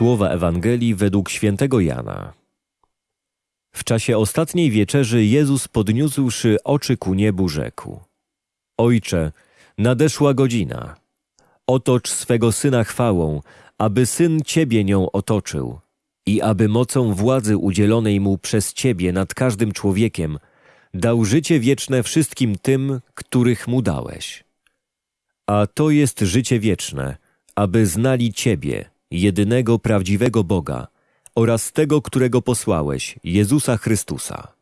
Słowa Ewangelii według świętego Jana. W czasie ostatniej wieczerzy Jezus podniósłszy oczy ku niebu rzekł: Ojcze, nadeszła godzina. Otocz swego syna chwałą, aby syn ciebie nią otoczył i aby mocą władzy udzielonej mu przez ciebie nad każdym człowiekiem dał życie wieczne wszystkim tym, których mu dałeś. A to jest życie wieczne, aby znali ciebie, jedynego prawdziwego Boga oraz tego, którego posłałeś, Jezusa Chrystusa.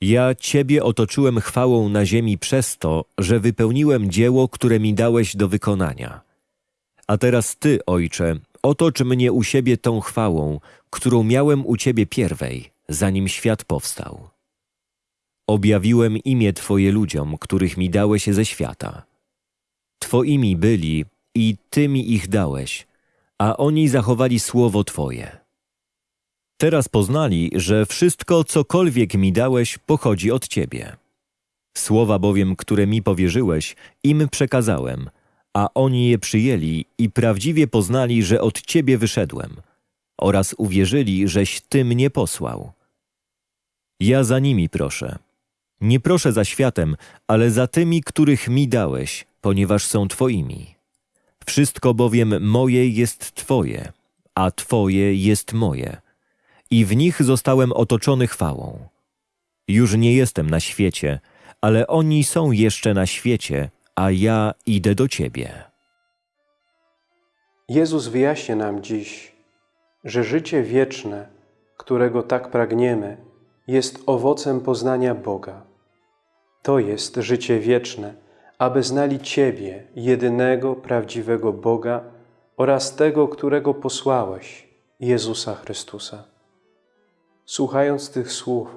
Ja Ciebie otoczyłem chwałą na ziemi przez to, że wypełniłem dzieło, które mi dałeś do wykonania. A teraz Ty, Ojcze, otocz mnie u siebie tą chwałą, którą miałem u Ciebie pierwej, zanim świat powstał. Objawiłem imię Twoje ludziom, których mi dałeś ze świata. Twoimi byli i Ty mi ich dałeś, a oni zachowali słowo Twoje. Teraz poznali, że wszystko, cokolwiek mi dałeś, pochodzi od Ciebie. Słowa bowiem, które mi powierzyłeś, im przekazałem, a oni je przyjęli i prawdziwie poznali, że od Ciebie wyszedłem, oraz uwierzyli, żeś Ty mnie posłał. Ja za nimi proszę. Nie proszę za światem, ale za tymi, których mi dałeś, ponieważ są Twoimi. Wszystko bowiem moje jest Twoje, a Twoje jest moje. I w nich zostałem otoczony chwałą. Już nie jestem na świecie, ale oni są jeszcze na świecie, a ja idę do Ciebie. Jezus wyjaśnia nam dziś, że życie wieczne, którego tak pragniemy, jest owocem poznania Boga. To jest życie wieczne, aby znali Ciebie, jedynego prawdziwego Boga oraz tego, którego posłałeś, Jezusa Chrystusa. Słuchając tych słów,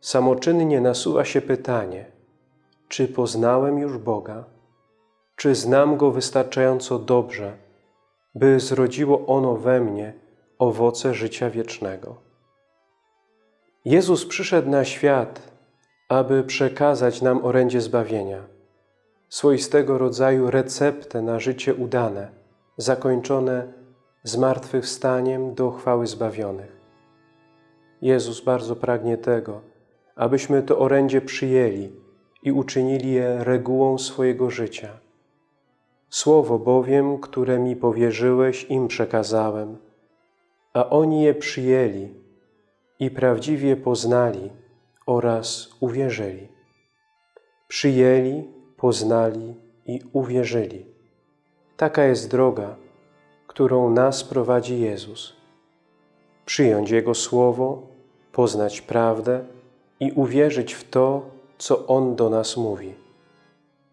samoczynnie nasuwa się pytanie, czy poznałem już Boga? Czy znam Go wystarczająco dobrze, by zrodziło ono we mnie owoce życia wiecznego? Jezus przyszedł na świat, aby przekazać nam orędzie zbawienia, swoistego rodzaju receptę na życie udane, zakończone zmartwychwstaniem do chwały zbawionych. Jezus bardzo pragnie tego, abyśmy to orędzie przyjęli i uczynili je regułą swojego życia. Słowo bowiem, które mi powierzyłeś, im przekazałem, a oni je przyjęli i prawdziwie poznali oraz uwierzyli. Przyjęli, poznali i uwierzyli. Taka jest droga, którą nas prowadzi Jezus. Przyjąć Jego Słowo, poznać prawdę i uwierzyć w to, co On do nas mówi.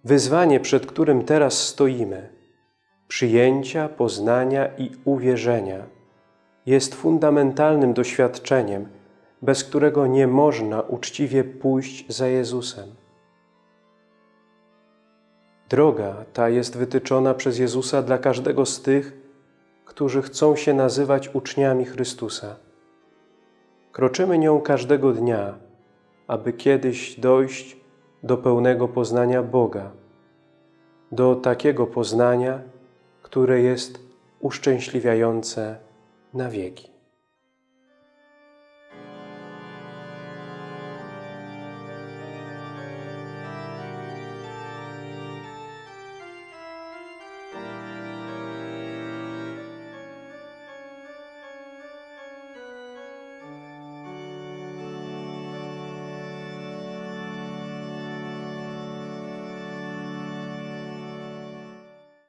Wyzwanie, przed którym teraz stoimy, przyjęcia, poznania i uwierzenia, jest fundamentalnym doświadczeniem, bez którego nie można uczciwie pójść za Jezusem. Droga ta jest wytyczona przez Jezusa dla każdego z tych, którzy chcą się nazywać uczniami Chrystusa. Kroczymy nią każdego dnia, aby kiedyś dojść do pełnego poznania Boga, do takiego poznania, które jest uszczęśliwiające na wieki.